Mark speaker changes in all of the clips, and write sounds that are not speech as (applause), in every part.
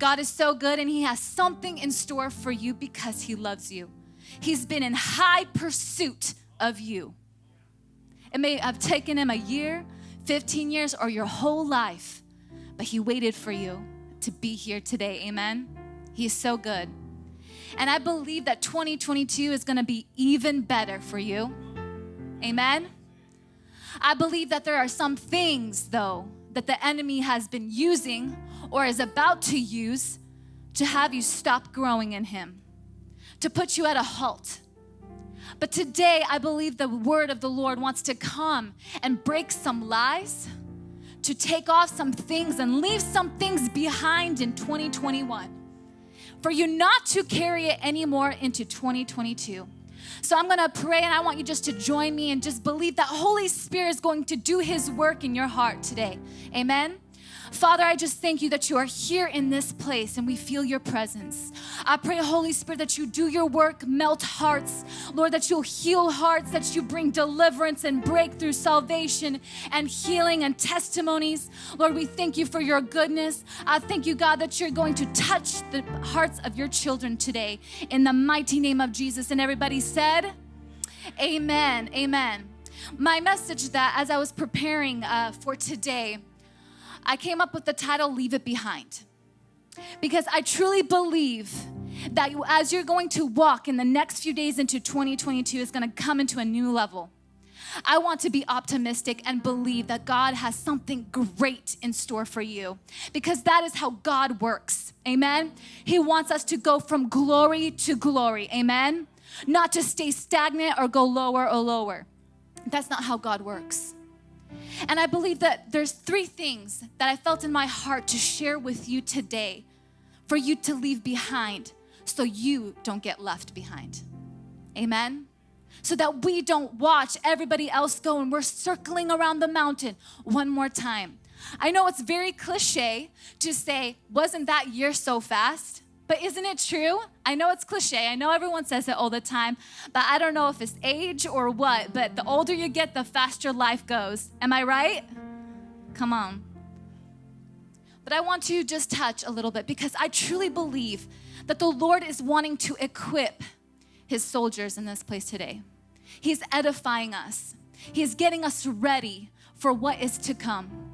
Speaker 1: God is so good and He has something in store for you because He loves you. He's been in high pursuit of you. It may have taken Him a year, 15 years, or your whole life, but He waited for you to be here today. Amen. He is so good. And I believe that 2022 is gonna be even better for you. Amen. I believe that there are some things, though, that the enemy has been using or is about to use to have you stop growing in Him, to put you at a halt. But today, I believe the word of the Lord wants to come and break some lies, to take off some things and leave some things behind in 2021, for you not to carry it anymore into 2022. So I'm gonna pray and I want you just to join me and just believe that Holy Spirit is going to do His work in your heart today. Amen. Father, I just thank you that you are here in this place and we feel your presence. I pray, Holy Spirit, that you do your work, melt hearts. Lord, that you'll heal hearts, that you bring deliverance and breakthrough, salvation and healing and testimonies. Lord, we thank you for your goodness. I thank you, God, that you're going to touch the hearts of your children today in the mighty name of Jesus. And everybody said, Amen. Amen. My message that as I was preparing uh, for today, I came up with the title Leave It Behind. Because I truly believe that as you're going to walk in the next few days into 2022, is going to come into a new level. I want to be optimistic and believe that God has something great in store for you because that is how God works. Amen. He wants us to go from glory to glory. Amen. Not to stay stagnant or go lower or lower. That's not how God works. And I believe that there's three things that I felt in my heart to share with you today for you to leave behind so you don't get left behind. Amen? So that we don't watch everybody else go and we're circling around the mountain one more time. I know it's very cliche to say, wasn't that year so fast? But isn't it true? I know it's cliche. I know everyone says it all the time, but I don't know if it's age or what, but the older you get, the faster life goes. Am I right? Come on. But I want to just touch a little bit because I truly believe that the Lord is wanting to equip his soldiers in this place today. He's edifying us. He's getting us ready for what is to come.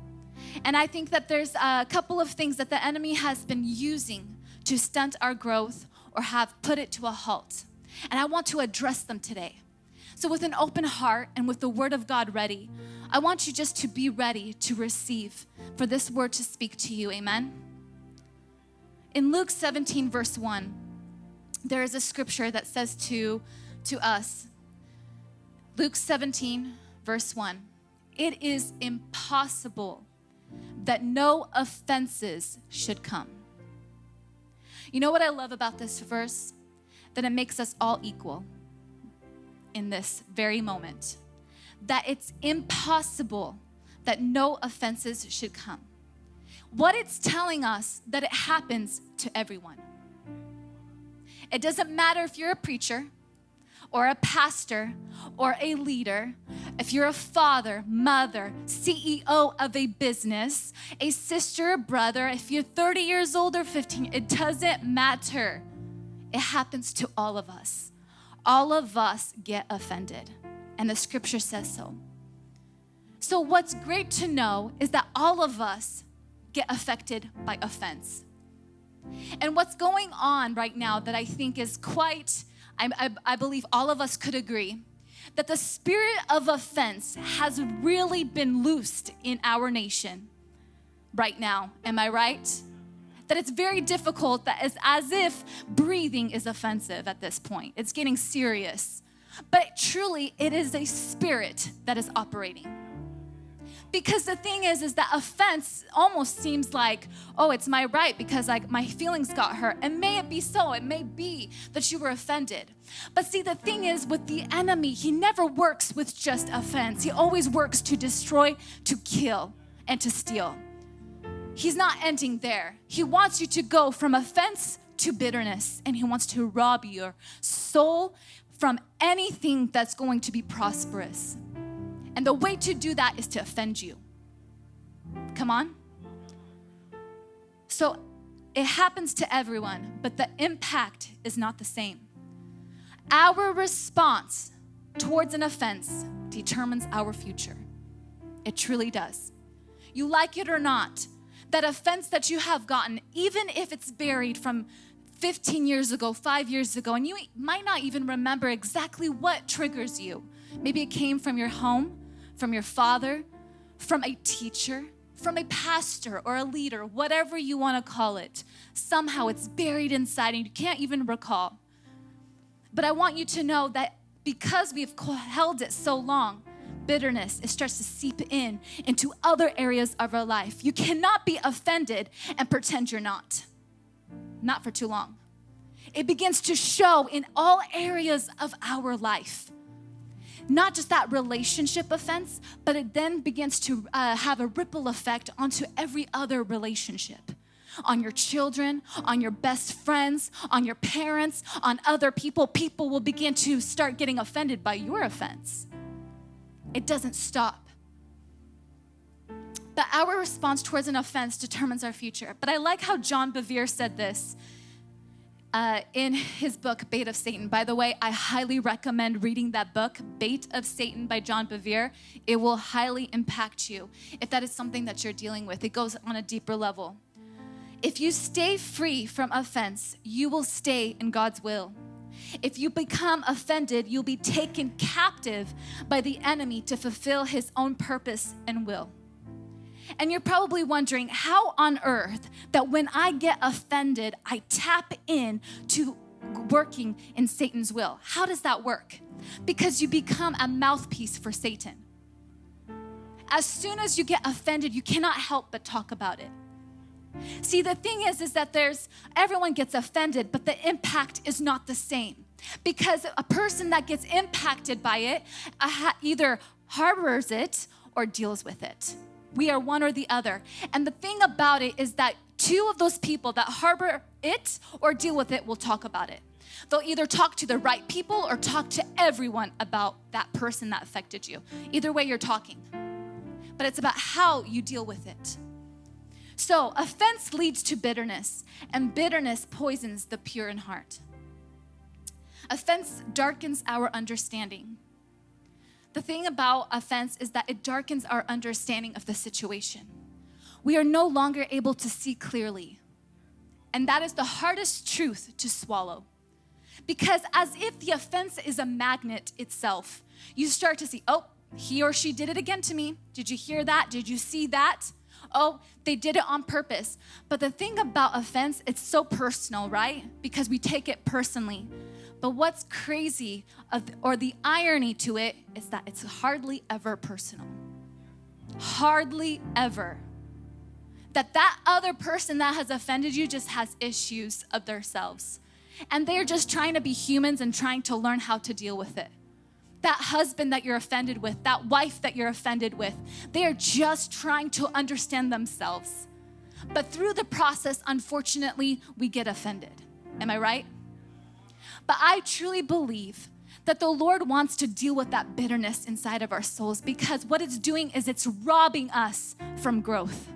Speaker 1: And I think that there's a couple of things that the enemy has been using to stunt our growth or have put it to a halt. And I want to address them today. So, with an open heart and with the word of God ready, I want you just to be ready to receive for this word to speak to you. Amen. In Luke 17, verse 1, there is a scripture that says to, to us, Luke 17, verse 1, it is impossible that no offenses should come. You know what I love about this verse? That it makes us all equal in this very moment. That it's impossible that no offenses should come. What it's telling us that it happens to everyone. It doesn't matter if you're a preacher, or a pastor or a leader, if you're a father, mother, CEO of a business, a sister, brother, if you're 30 years old or 15, it doesn't matter. It happens to all of us. All of us get offended, and the scripture says so. So, what's great to know is that all of us get affected by offense. And what's going on right now that I think is quite I, I, I believe all of us could agree that the spirit of offense has really been loosed in our nation right now. Am I right? That it's very difficult, that it's as if breathing is offensive at this point. It's getting serious. But truly, it is a spirit that is operating. Because the thing is, is that offense almost seems like, oh, it's my right because like my feelings got hurt. And may it be so. It may be that you were offended. But see, the thing is, with the enemy, he never works with just offense. He always works to destroy, to kill, and to steal. He's not ending there. He wants you to go from offense to bitterness, and he wants to rob your soul from anything that's going to be prosperous. And the way to do that is to offend you. Come on. So it happens to everyone, but the impact is not the same. Our response towards an offense determines our future. It truly does. You like it or not, that offense that you have gotten, even if it's buried from 15 years ago, five years ago, and you might not even remember exactly what triggers you. Maybe it came from your home, from your father, from a teacher, from a pastor or a leader, whatever you want to call it. Somehow it's buried inside and you can't even recall. But I want you to know that because we've held it so long, bitterness it starts to seep in into other areas of our life. You cannot be offended and pretend you're not. Not for too long. It begins to show in all areas of our life not just that relationship offense, but it then begins to uh, have a ripple effect onto every other relationship on your children, on your best friends, on your parents, on other people. People will begin to start getting offended by your offense. It doesn't stop. But our response towards an offense determines our future. But I like how John Bevere said this uh, in his book, Bait of Satan. By the way, I highly recommend reading that book, Bait of Satan by John Bevere. It will highly impact you if that is something that you're dealing with. It goes on a deeper level. If you stay free from offense, you will stay in God's will. If you become offended, you'll be taken captive by the enemy to fulfill his own purpose and will. And you're probably wondering how on earth that when I get offended, I tap in to working in Satan's will. How does that work? Because you become a mouthpiece for Satan. As soon as you get offended, you cannot help but talk about it. See, the thing is, is that there's everyone gets offended, but the impact is not the same. Because a person that gets impacted by it uh, either harbors it or deals with it. We are one or the other. And the thing about it is that two of those people that harbor it or deal with it will talk about it. They'll either talk to the right people or talk to everyone about that person that affected you. Either way, you're talking. But it's about how you deal with it. So, offense leads to bitterness, and bitterness poisons the pure in heart. Offense darkens our understanding. The thing about offense is that it darkens our understanding of the situation. We are no longer able to see clearly. And that is the hardest truth to swallow. Because as if the offense is a magnet itself, you start to see, oh, he or she did it again to me. Did you hear that? Did you see that? Oh, they did it on purpose. But the thing about offense, it's so personal, right? Because we take it personally. But what's crazy, or the irony to it, is that it's hardly ever personal. Hardly ever. That that other person that has offended you just has issues of themselves. And they're just trying to be humans and trying to learn how to deal with it. That husband that you're offended with, that wife that you're offended with, they are just trying to understand themselves. But through the process, unfortunately, we get offended. Am I right? But I truly believe that the Lord wants to deal with that bitterness inside of our souls because what it's doing is it's robbing us from growth.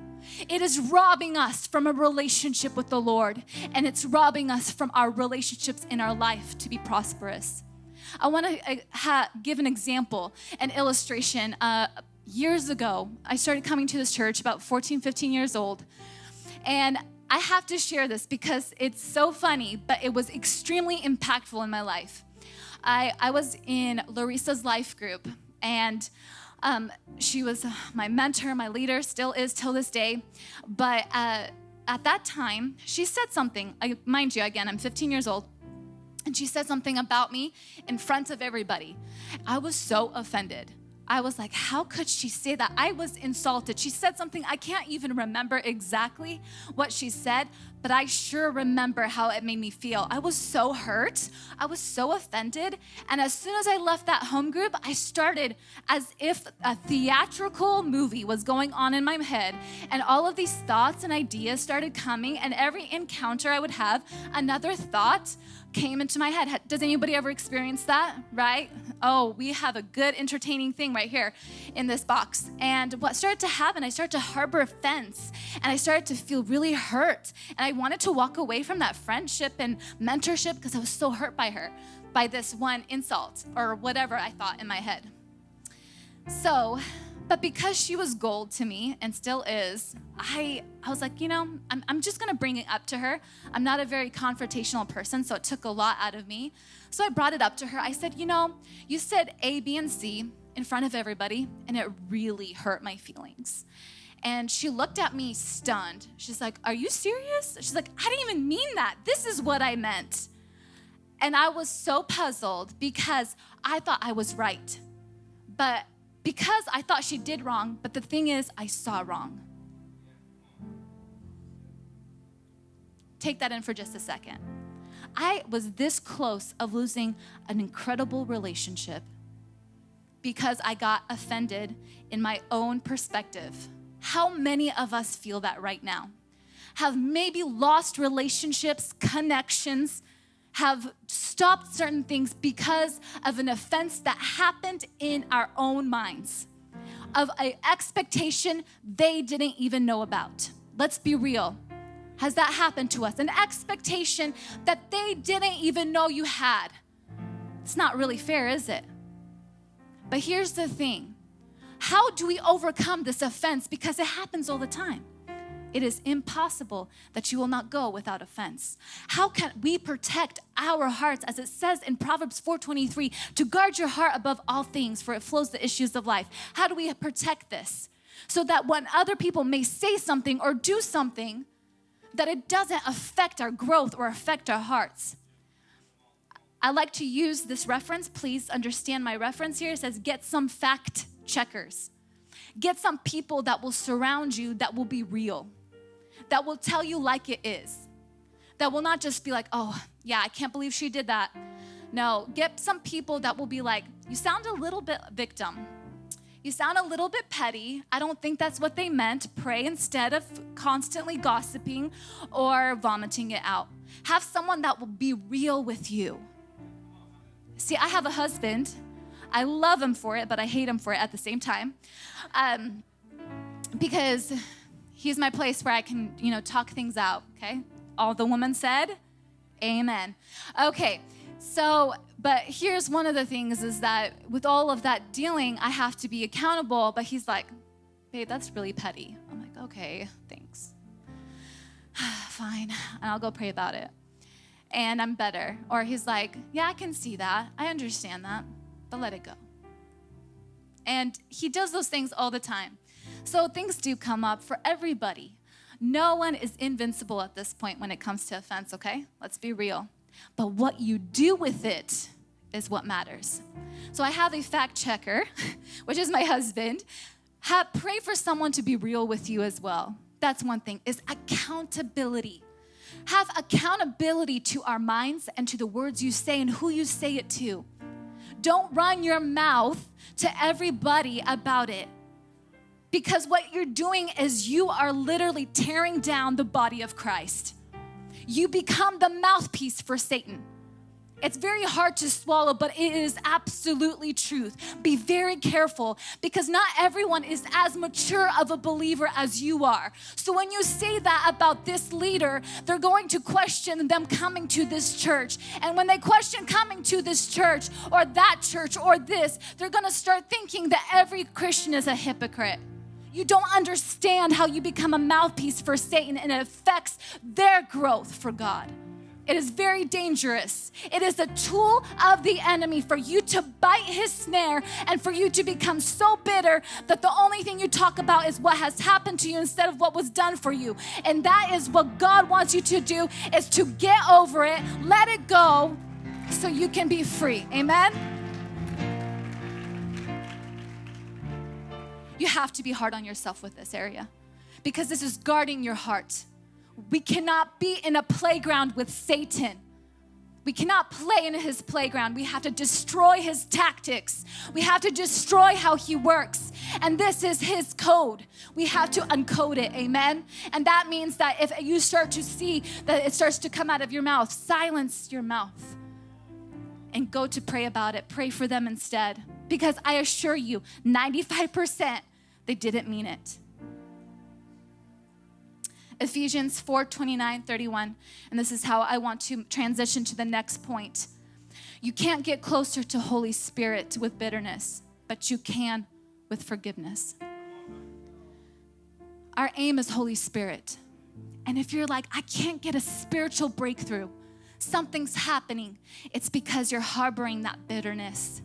Speaker 1: It is robbing us from a relationship with the Lord, and it's robbing us from our relationships in our life to be prosperous. I want to uh, ha- give an example, an illustration. Uh, years ago, I started coming to this church about 14, 15 years old, and I have to share this because it's so funny, but it was extremely impactful in my life. I, I was in Larissa's life group, and um, she was my mentor, my leader, still is till this day. But uh, at that time, she said something. I, mind you, again, I'm 15 years old. And she said something about me in front of everybody. I was so offended. I was like, how could she say that? I was insulted. She said something, I can't even remember exactly what she said, but I sure remember how it made me feel. I was so hurt. I was so offended. And as soon as I left that home group, I started as if a theatrical movie was going on in my head. And all of these thoughts and ideas started coming. And every encounter I would have, another thought came into my head. Does anybody ever experience that? Right? Oh, we have a good entertaining thing right here in this box. And what started to happen, I started to harbor offense and I started to feel really hurt. And I wanted to walk away from that friendship and mentorship because I was so hurt by her, by this one insult or whatever I thought in my head. So, but because she was gold to me and still is, I, I was like, you know, I'm, I'm just gonna bring it up to her. I'm not a very confrontational person, so it took a lot out of me. So I brought it up to her. I said, you know, you said A, B, and C in front of everybody, and it really hurt my feelings. And she looked at me stunned. She's like, Are you serious? She's like, I didn't even mean that. This is what I meant. And I was so puzzled because I thought I was right. But because I thought she did wrong, but the thing is, I saw wrong. Take that in for just a second. I was this close of losing an incredible relationship because I got offended in my own perspective. How many of us feel that right now? Have maybe lost relationships, connections, have stopped certain things because of an offense that happened in our own minds, of an expectation they didn't even know about. Let's be real. Has that happened to us? An expectation that they didn't even know you had. It's not really fair, is it? But here's the thing how do we overcome this offense? Because it happens all the time. It is impossible that you will not go without offense. How can we protect our hearts as it says in Proverbs 4:23 to guard your heart above all things for it flows the issues of life. How do we protect this? So that when other people may say something or do something that it doesn't affect our growth or affect our hearts. I like to use this reference. Please understand my reference here. It says, get some fact checkers. Get some people that will surround you that will be real that will tell you like it is. That will not just be like, oh, yeah, I can't believe she did that. No, get some people that will be like, you sound a little bit victim. You sound a little bit petty. I don't think that's what they meant. Pray instead of constantly gossiping or vomiting it out. Have someone that will be real with you. See, I have a husband. I love him for it, but I hate him for it at the same time. Um, because he's my place where I can, you know, talk things out, okay? All the woman said, amen. Okay, so, but here's one of the things is that with all of that dealing, I have to be accountable, but he's like, babe, that's really petty. I'm like, okay, thanks. (sighs) Fine, and I'll go pray about it. And I'm better. Or he's like, yeah, I can see that. I understand that, but let it go. And he does those things all the time. So things do come up for everybody. No one is invincible at this point when it comes to offense, okay? Let's be real. But what you do with it is what matters. So I have a fact checker, (laughs) which is my husband. Have, pray for someone to be real with you as well. That's one thing, is accountability. Have accountability to our minds and to the words you say and who you say it to. Don't run your mouth to everybody about it. Because what you're doing is you are literally tearing down the body of Christ. You become the mouthpiece for Satan. It's very hard to swallow, but it is absolutely truth. Be very careful because not everyone is as mature of a believer as you are. So when you say that about this leader, they're going to question them coming to this church. And when they question coming to this church or that church or this, they're going to start thinking that every Christian is a hypocrite. You don't understand how you become a mouthpiece for Satan and it affects their growth for God. It is very dangerous. It is a tool of the enemy for you to bite his snare and for you to become so bitter that the only thing you talk about is what has happened to you instead of what was done for you. And that is what God wants you to do is to get over it, let it go so you can be free. Amen. You have to be hard on yourself with this area because this is guarding your heart. We cannot be in a playground with Satan. We cannot play in his playground. We have to destroy his tactics. We have to destroy how he works. And this is his code. We have to uncode it. Amen. And that means that if you start to see that it starts to come out of your mouth, silence your mouth. and go to pray about it. Pray for them instead. Because I assure you, 95% they didn't mean it. Ephesians 4 29, 31. And this is how I want to transition to the next point. You can't get closer to Holy Spirit with bitterness, but you can with forgiveness. Our aim is Holy Spirit. And if you're like, I can't get a spiritual breakthrough, something's happening, it's because you're harboring that bitterness.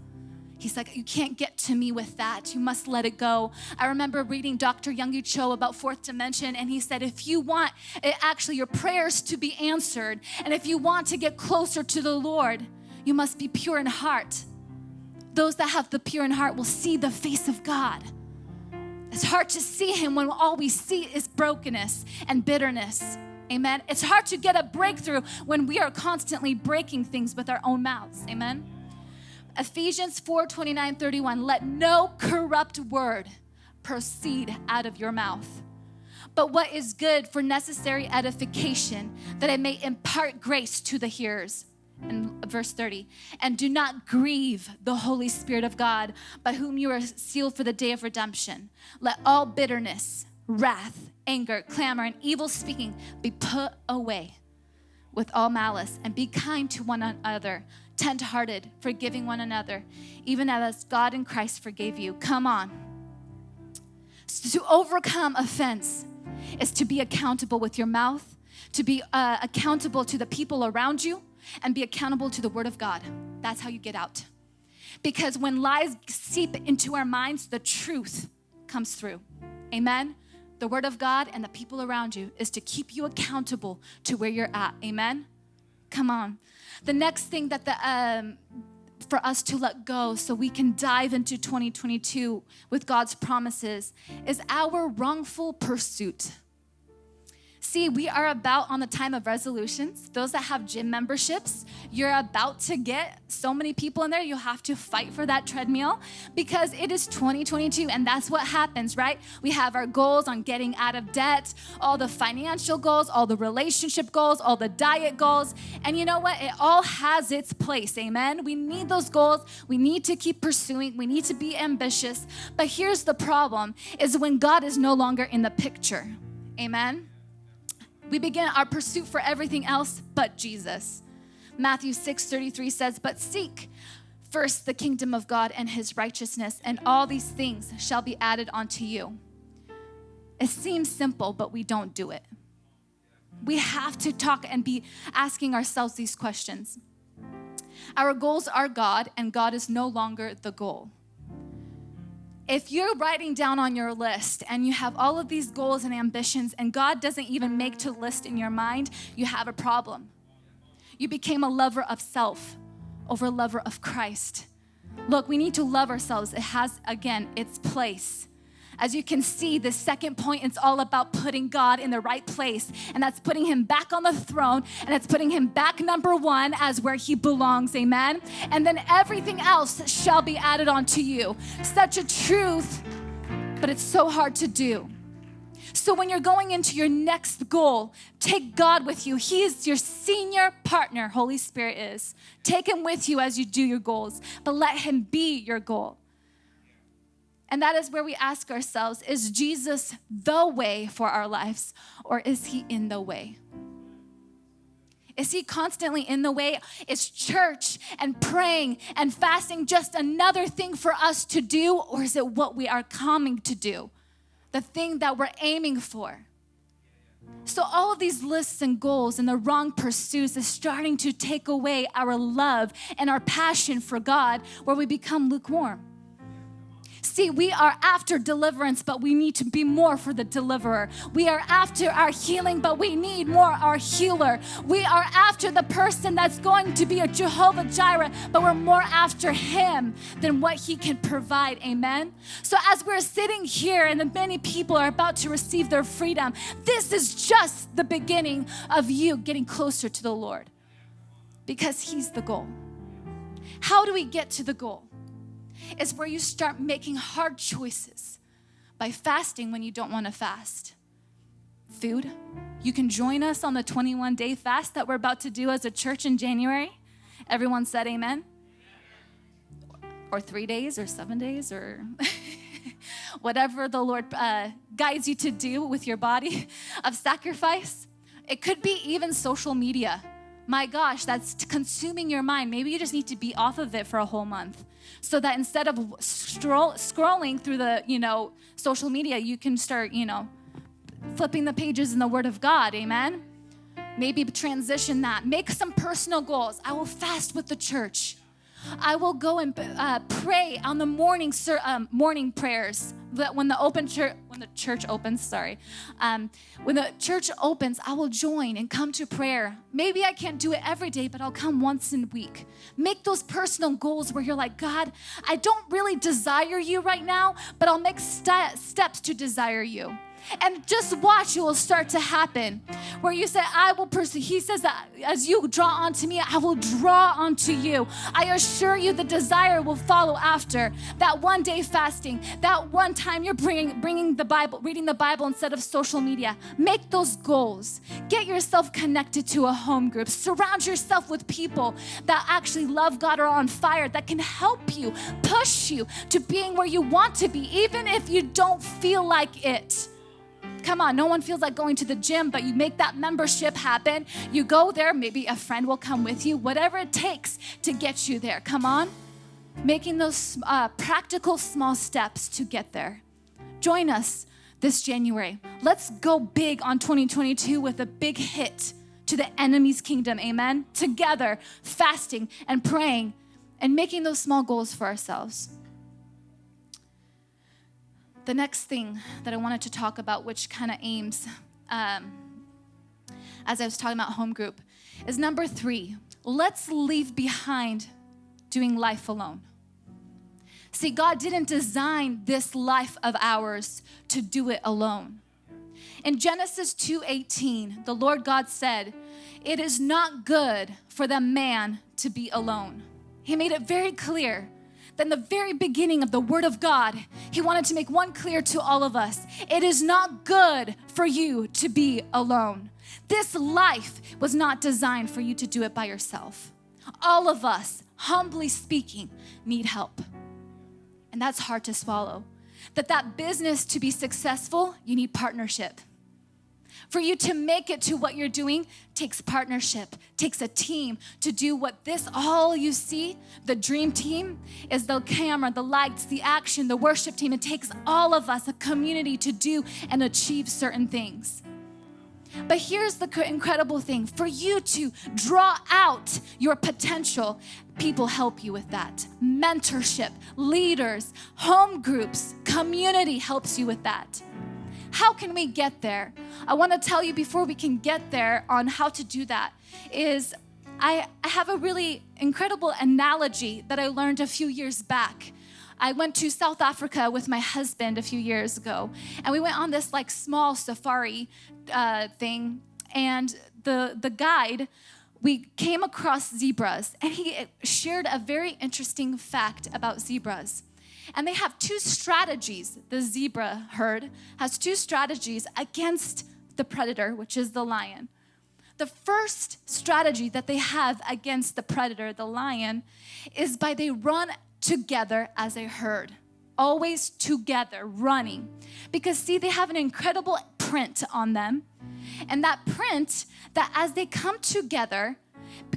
Speaker 1: He's like, You can't get to me with that. You must let it go. I remember reading Dr. Yonggi Cho about fourth dimension, and he said, If you want it, actually your prayers to be answered, and if you want to get closer to the Lord, you must be pure in heart. Those that have the pure in heart will see the face of God. It's hard to see Him when all we see is brokenness and bitterness. Amen. It's hard to get a breakthrough when we are constantly breaking things with our own mouths. Amen. Ephesians 4 29 31. Let no corrupt word proceed out of your mouth, but what is good for necessary edification, that it may impart grace to the hearers. And verse 30, and do not grieve the Holy Spirit of God, by whom you are sealed for the day of redemption. Let all bitterness, wrath, anger, clamor, and evil speaking be put away with all malice, and be kind to one another, tenderhearted, forgiving one another, even as God in Christ forgave you. Come on. So to overcome offense is to be accountable with your mouth, to be uh, accountable to the people around you, and be accountable to the Word of God. That's how you get out. Because when lies seep into our minds, the truth comes through. Amen the Word of God and the people around you is to keep you accountable to where you're at. Amen? Come on. The next thing that the, um, for us to let go so we can dive into 2022 with God's promises is our wrongful pursuit. See, we are about on the time of resolutions. Those that have gym memberships, you're about to get so many people in there, you'll have to fight for that treadmill because it is 2022 and that's what happens, right? We have our goals on getting out of debt, all the financial goals, all the relationship goals, all the diet goals. And you know what? It all has its place, amen? We need those goals. We need to keep pursuing. We need to be ambitious. But here's the problem is when God is no longer in the picture. Amen we begin our pursuit for everything else but Jesus. Matthew 6 33 says, But seek first the kingdom of God and his righteousness, and all these things shall be added unto you. It seems simple, but we don't do it. We have to talk and be asking ourselves these questions. Our goals are God, and God is no longer the goal. If you're writing down on your list and you have all of these goals and ambitions, and God doesn't even make to list in your mind, you have a problem. You became a lover of self over a lover of Christ. Look, we need to love ourselves. It has, again, its place. As you can see, the second point is all about putting God in the right place, and that's putting Him back on the throne, and it's putting Him back number one as where He belongs. Amen. And then everything else shall be added onto you. Such a truth, but it's so hard to do. So when you're going into your next goal, take God with you. He is your senior partner, Holy Spirit is. Take Him with you as you do your goals, but let Him be your goal. And that is where we ask ourselves is Jesus the way for our lives, or is he in the way? Is he constantly in the way? Is church and praying and fasting just another thing for us to do, or is it what we are coming to do? The thing that we're aiming for? So, all of these lists and goals and the wrong pursuits is starting to take away our love and our passion for God, where we become lukewarm. See, we are after deliverance, but we need to be more for the deliverer. We are after our healing, but we need more our healer. We are after the person that's going to be a Jehovah Jireh, but we're more after him than what he can provide. Amen. So as we're sitting here and the many people are about to receive their freedom, this is just the beginning of you getting closer to the Lord because he's the goal. How do we get to the goal? Is where you start making hard choices by fasting when you don't want to fast. Food. You can join us on the 21 day fast that we're about to do as a church in January. Everyone said amen. or three days or seven days or (laughs) whatever the Lord uh, guides you to do with your body of sacrifice. It could be even social media. My gosh, that's consuming your mind. Maybe you just need to be off of it for a whole month so that instead of stroll, scrolling through the, you know, social media, you can start, you know, flipping the pages in the Word of God. Amen. Maybe transition that. Make some personal goals. I will fast with the church. I will go and uh, pray on the morning um, morning prayers. That when the open church when the church opens, sorry, um, when the church opens, I will join and come to prayer. Maybe I can't do it every day, but I'll come once in a week. Make those personal goals where you're like, God, I don't really desire you right now, but I'll make st- steps to desire you and just watch it will start to happen. Where you say i will pursue he says that as you draw onto me i will draw onto you. I assure you the desire will follow after. That one day fasting that one time you're bringing bringing the bible reading the bible instead of social media. Make those goals. Get yourself connected to a home group. Surround yourself with people that actually love god or are on fire that can help you push you to being where you want to be even if you don't feel like it Come on, no one feels like going to the gym, but you make that membership happen. You go there, maybe a friend will come with you, whatever it takes to get you there. Come on. Making those uh, practical small steps to get there. Join us this January. Let's go big on 2022 with a big hit to the enemy's kingdom. Amen. Together, fasting and praying and making those small goals for ourselves. The next thing that I wanted to talk about, which kind of aims, um, as I was talking about home group, is number three let's leave behind doing life alone. See, God didn't design this life of ours to do it alone. In Genesis 2:18, the Lord God said, "It is not good for the man to be alone." He made it very clear then the very beginning of the Word of God, He wanted to make one clear to all of us it is not good for you to be alone. This life was not designed for you to do it by yourself. All of us, humbly speaking, need help. And that's hard to swallow. That that business to be successful, you need partnership. For you to make it to what you're doing takes partnership, takes a team to do what this all you see, the dream team, is the camera, the lights, the action, the worship team. It takes all of us, a community, to do and achieve certain things. But here's the incredible thing for you to draw out your potential, people help you with that. Mentorship, leaders, home groups, community helps you with that. How can we get there? I want to tell you before we can get there on how to do that is I, I have a really incredible analogy that I learned a few years back. I went to South Africa with my husband a few years ago, and we went on this like small safari uh, thing. And the the guide, we came across zebras, and he shared a very interesting fact about zebras. And they have two strategies. The zebra herd has two strategies against the predator, which is the lion. The first strategy that they have against the predator, the lion, is by they run together as a herd, always together, running. Because, see, they have an incredible print on them. And that print, that as they come together,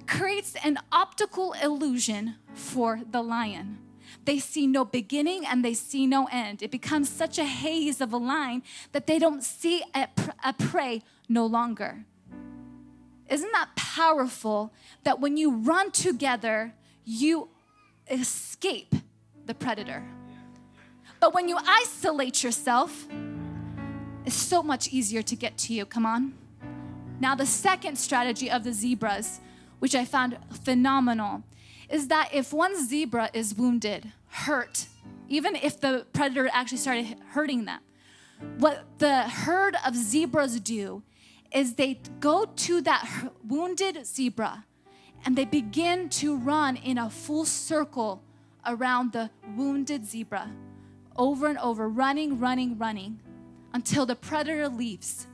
Speaker 1: creates an optical illusion for the lion they see no beginning and they see no end. It becomes such a haze of a line that they don't see a, a prey no longer. Isn't that powerful that when you run together, you escape the predator? But when you isolate yourself, it's so much easier to get to you. Come on. Now, the second strategy of the zebras, which I found phenomenal, is that if one zebra is wounded, hurt, even if the predator actually started hurting them. What the herd of zebras do is they go to that wounded zebra and they begin to run in a full circle around the wounded zebra over and over, running, running, running until the predator leaves.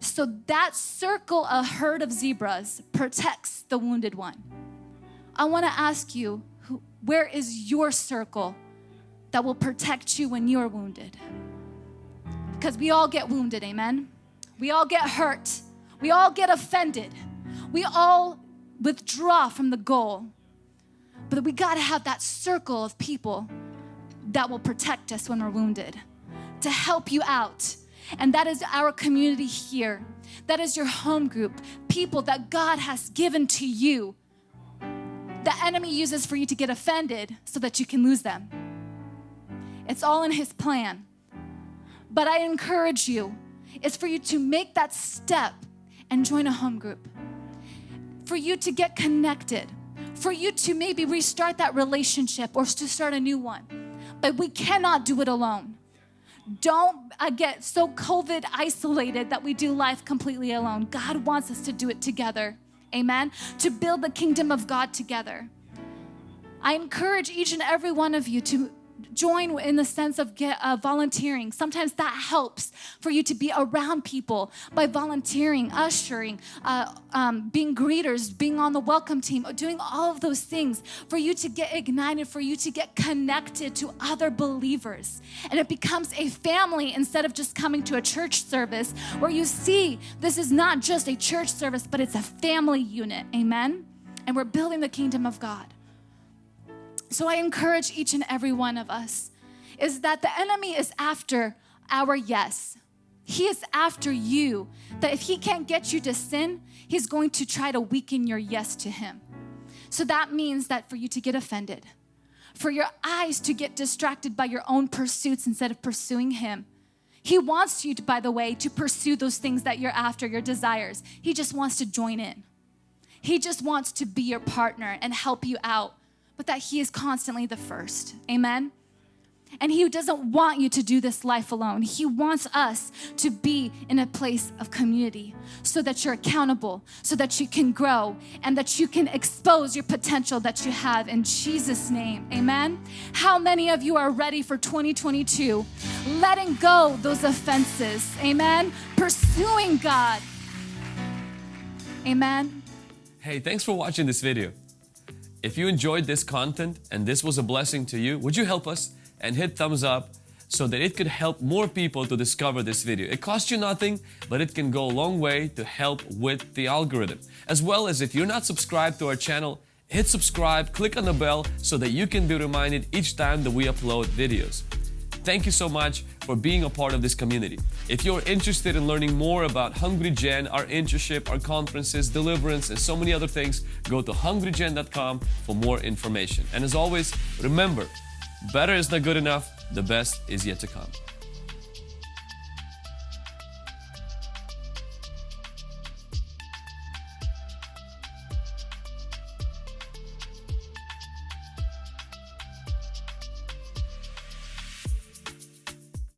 Speaker 1: So that circle, a herd of zebras, protects the wounded one. I want to ask you Where is your circle that will protect you when you're wounded? Because we all get wounded, amen? We all get hurt. We all get offended. We all withdraw from the goal. But we got to have that circle of people that will protect us when we're wounded, to help you out. And that is our community here. That is your home group, people that God has given to you. The enemy uses for you to get offended so that you can lose them. It's all in his plan. But I encourage you is for you to make that step and join a home group. For you to get connected. For you to maybe restart that relationship or to start a new one. But we cannot do it alone. Don't get so COVID isolated that we do life completely alone. God wants us to do it together. Amen. To build the kingdom of God together. I encourage each and every one of you to join in the sense of get, uh, volunteering. Sometimes that helps for you to be around people by volunteering, ushering, uh, um, being greeters, being on the welcome team, doing all of those things for you to get ignited, for you to get connected to other believers. And it becomes a family instead of just coming to a church service where you see this is not just a church service, but it's a family unit. Amen? And we're building the kingdom of God. So I encourage each and every one of us is that the enemy is after our yes. He is after you. That if he can't get you to sin, he's going to try to weaken your yes to him. So that means that for you to get offended, for your eyes to get distracted by your own pursuits instead of pursuing him. He wants you to, by the way, to pursue those things that you're after, your desires. He just wants to join in. He just wants to be your partner and help you out but that He is constantly the first. Amen? And He doesn't want you to do this life alone. He wants us to be in a place of community so that you're accountable, so that you can grow, and that you can expose your potential that you have in Jesus' name. Amen? How many of you are ready for 2022? Letting go those offenses. Amen? Pursuing God. Amen?
Speaker 2: Hey, thanks for watching this video. If you enjoyed this content and this was a blessing to you, would you help us and hit thumbs up so that it could help more people to discover this video. It costs you nothing, but it can go a long way to help with the algorithm. As well as if you're not subscribed to our channel, hit subscribe, click on the bell so that you can be reminded each time that we upload videos. Thank you so much for being a part of this community. If you're interested in learning more about Hungry Gen, our internship, our conferences, deliverance, and so many other things, go to hungrygen.com for more information. And as always, remember, better is not good enough, the best is yet to come.